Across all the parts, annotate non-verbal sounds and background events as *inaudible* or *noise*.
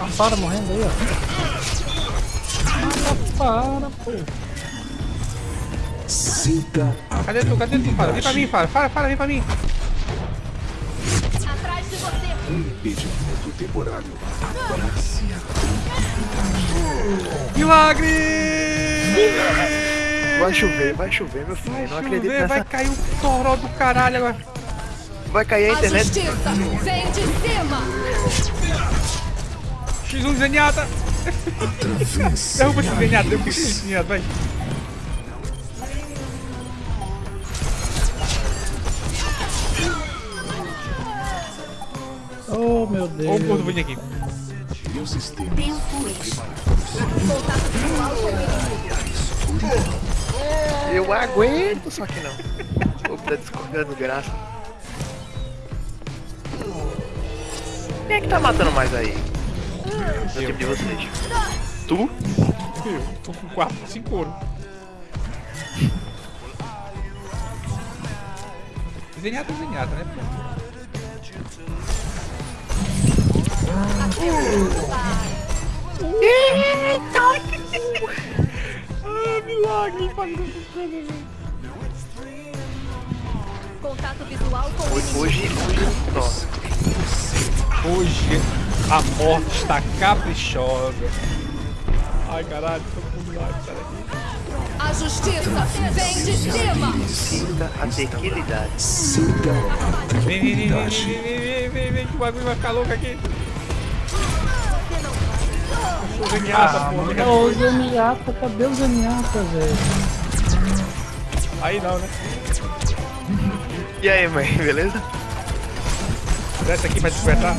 A Fara morrendo aí, ó. Ah, para, pô. Sinta a Cadê tu? Cadê tu, Fara? Vem pra mim, Fara. Fara, Fara, vem pra mim. Atrás de você. impedimento temporário. Abrace a Milagre! Vai chover, vai chover, meu filho. Vai não acredito chover, nessa. vai cair um toró do caralho agora. Vai cair a A internet. justiça vem de cima. X1 Zenyatta. travessa. Derruba esse Zenyatta, derruba esse Zenyatta, vai. Oh, meu Ó o Deus. gordo bonito aqui. Meu sistema. Tempo extra. Eu aguento, só que não. Vou dar discordando graça. Quem é que tá matando mais aí? No time de vocês. Tu? Eu tô com 4, 5 ouro. Zenyatta é Zenyatta, né? pô? Ah, milagre, fazendo essas coisas, velho. Contato visual com o Hoje, hoje, hoje nossa. Hoje a morte está caprichosa. Ai caralho, tô com sai daqui. A justiça vem de cima. Sinta a tequilidade. Sinta a Vem, vem, vem, vem, tranquilidade. vem, vem, vem, vem, que o bagulho vai ficar louco aqui. Sou Zenyatta, Ah, porra. mano, ô, Zenyatta, cadê o Zenyatta, velho? Aí não, né? E aí, mãe, beleza? Desce aqui pra despertar.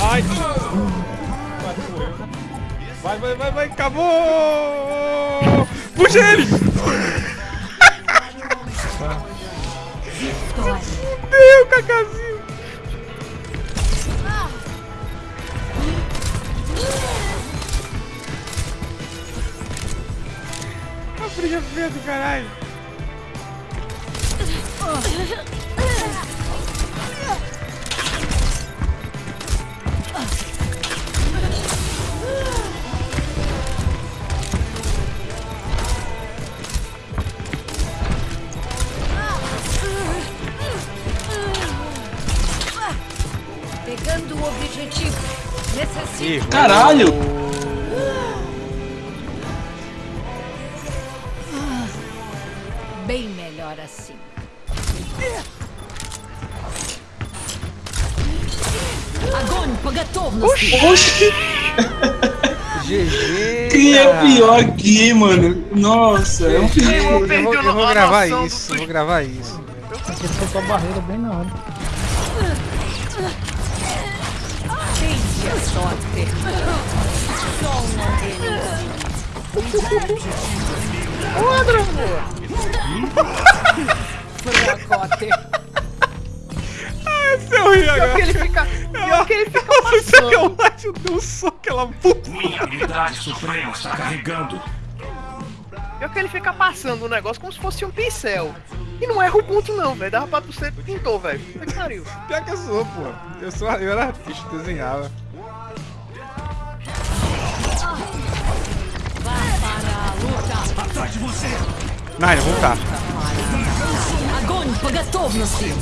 Ai! Vai. Vai, vai, vai, acabou! Puxa ele! Fudeu, Cacazinho! A briga feia do caralho! Errou. Caralho! Bem melhor assim. Agora, assim. Oxi. GG! Quem é pior aqui, mano? Nossa, é um filho. Eu, eu, vou, gravar isso, vou gravar isso. Tem que a barreira bem na hora. Sorte. Só um organismo. Fracote. Esse é horrível Pior que agora. ele fica. Pior que ele fica Nossa, passando. sacanagem, eu dei um soco, ela. Minha habilidade suprema está carregando. Pior que ele fica passando o negócio como se fosse um pincel. E não erra o ponto não, velho. Dava pra tu ser pintor, velho. Puta que pariu. Pior que eu sou, pô. Eu, sou, eu era artista, desenhava. Atrás de você. Nine, vou voltar. Огонь по готовности.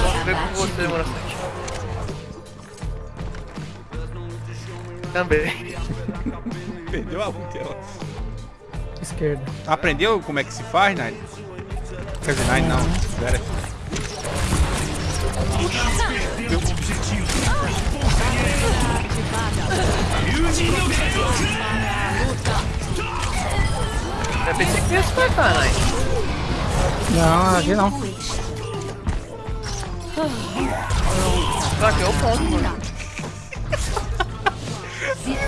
Vamos ver com você, mano. Também. *laughs* Perdeu a luta, ela. Esquerda. Aprendeu como é que se faz, Nine? Quer dizer, Nine não. Pera. Perdeu o objetivo. Eu pensei que ia despertar, né? Não, aqui não. Só que é o ponto, mano.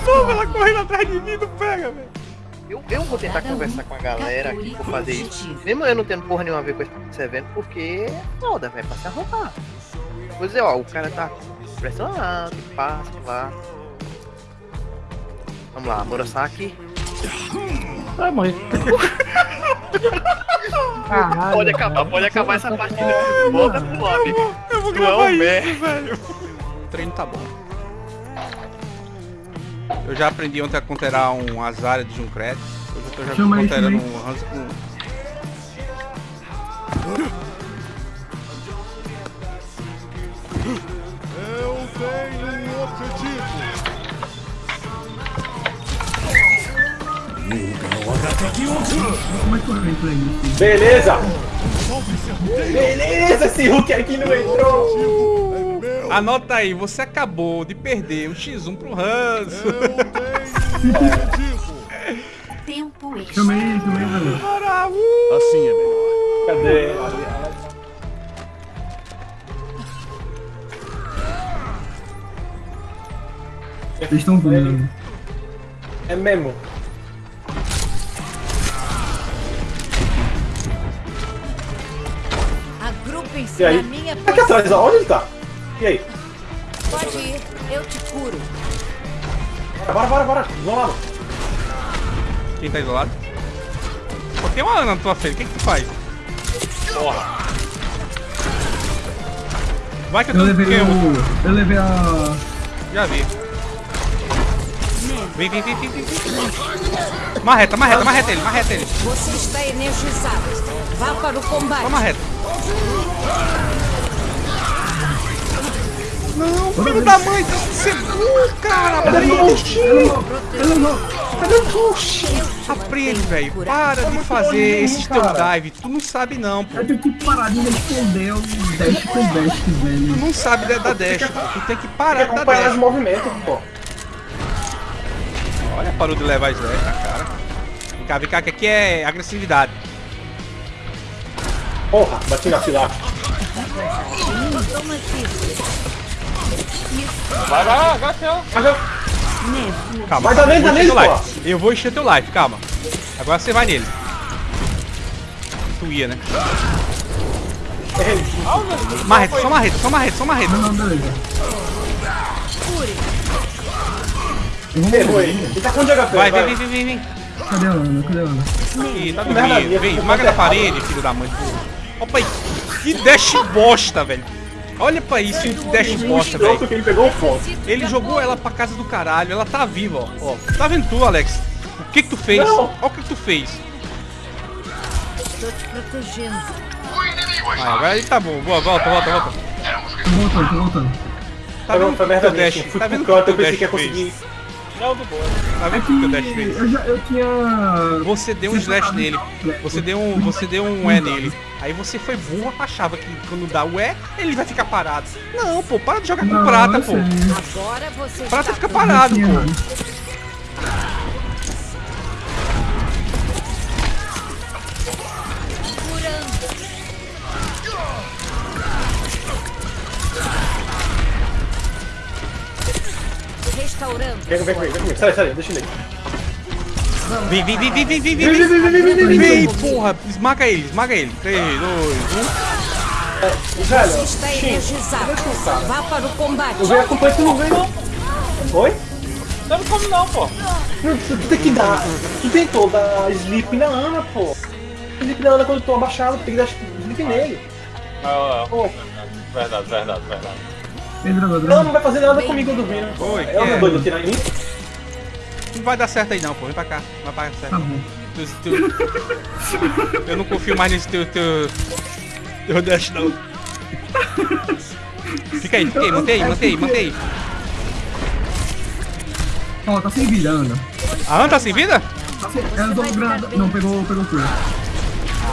Pô, ela correndo atrás de mim, não pega, velho. Eu, eu vou tentar conversar com a galera aqui por fazer isso. Mesmo eu não tendo porra nenhuma a ver com esse evento, porque é foda, velho, pra se arrumar. Vou dizer, ó, o cara tá pressionado, passa, lá. Vamos lá, Murasaki. Vai morrer. Caralho. Pode acabar, pode acabar essa partida. Volta pro lobby. Eu vou um gravar isso, velho. O treino tá bom. Eu já aprendi ontem a conterar um Azaria de Junkrat. Hoje eu tô já Chama conterando um Hans com... Beleza! Beleza, esse Hulk aqui não entrou! Anota aí, você acabou de perder um X1 pro Hans. Eu tenho um objetivo. Tempo extra. Chamei, chamei, velho. Para, uh! Assim é melhor. Cadê? Eles estão vindo. É mesmo. E aí? Tá aqui atrás, ó. onde ele tá? E aí? Pode ir, eu te curo. Bora, bora, bora. Vamos lá. Quem tá isolado? Pô, tem uma Ana na tua frente, o que que tu faz? Porra. Vai que eu Eu tô levei eu, o. Eu levei a. Já vi. Vem, vem, vem, vem, vem, vem. Marreta, marreta, marreta ele, marreta ele. Você está energizado. Vá para o combate. Só marreta. Não, filho da mãe, tá você é burro, cara. Aprende, aprende, velho. Para de fazer esse teu dive. Tu não sabe não, pô. Eu tenho que parar de responder o dash com dash, Tu velho. não sabe da da dash. Tu tem que parar de dar acompanhar os dash. movimentos, pô. Olha, parou de levar slash na cara. Vem cá, vem cá, que aqui é agressividade. Porra, bati na fila. Vai, vai, vai, vai. Calma, Vai calma, da eu vou vez, encher da teu vez, life. Eu vou encher teu life, calma. Agora você vai nele. Tu ia, né? Marreta, só marreta, só marreta, só marreta. Não, beleza. Errou aí. Ele tá com onde HP? Vai, vem, vem, vem, vem, vem. Cadê a Ana? Cadê a Ana? Ih, tá Merda dormindo. Vem, esmaga na errado. parede, filho da mãe. Opa aí. Que dash bosta, velho. Olha pra isso, que dash bosta, velho. Ele pegou o ponto. Ele jogou ela pra casa do caralho, ela tá viva, ó. ó. Tá vendo tu, Alex? O que que tu fez? Não. Olha o que que tu fez. Estou te protegendo. Ah, agora ele tá bom. Boa, volta, volta, volta. Tô voltando. Tá vendo o que teu minha. dash? Tá vendo o que ia dash fez? Não, do boa. Tá vendo o que teu dash fez? Eu já. Eu tinha. Você deu um slash nele. Você deu um, você deu um E nele. Aí você foi burro, achava que quando dá o E, ele vai ficar parado. Não, pô, para de jogar com Não, prata, pô. Agora você Prata fica parado, pô. Restaurando. Vem, vem comigo, vem comigo. Sai, sai, deixa ele aí. Vem, vem, vem, vem, vem, vem, vem, Vem, vem, vem. vem, vem, vem, vem, vem. Vem, porra, esmaga ele, esmaga ele. 3, 2, 1. Velho, Está energizado. Vá para o combate. eu venho acompanhar tu não vem não. Oi? Não como não, pô. Tu tem que dar. Tu tentou dar sleep na Ana, pô. Sleep na Ana quando eu tô abaixado, tem que dar sleep nele. Pô, Verdade, verdade, verdade. Droga, não, não vai fazer nada comigo dormindo. Oi, é? doido tirar em mim? Não vai dar certo aí não, pô. Vem pra cá. Não vai dar certo. Tá bom. Tu- tu- Eu não confio mais nesse teu. teu. teu dash não. Fica aí, fica aí, mantém aí, mantém aí, mantém aí. Ó, tá sem vida, Ana. A Ana tá sem vida? Tá sem... Ela usou granada. Não, pegou, pegou tudo.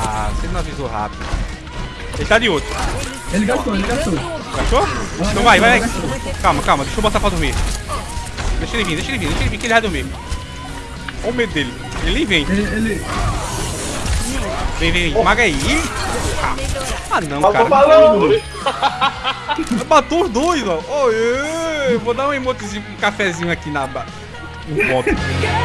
Ah, você não avisou rápido. Ele tá de outro. Ele gastou, ele gastou. Achou? Então vai, vai. Calma, calma, deixa eu botar pra dormir. Deixa ele vir, deixa ele vir, deixa ele vir que ele vai dormir. Olha o medo dele. Ele vem. Ele, ele... Vem, vem, vem. Esmaga aí. Ih, Ah não, cara. falando. *laughs* Matou os dois, ó. Oi, vou dar um emotezinho com um cafezinho aqui na. ba- No *laughs*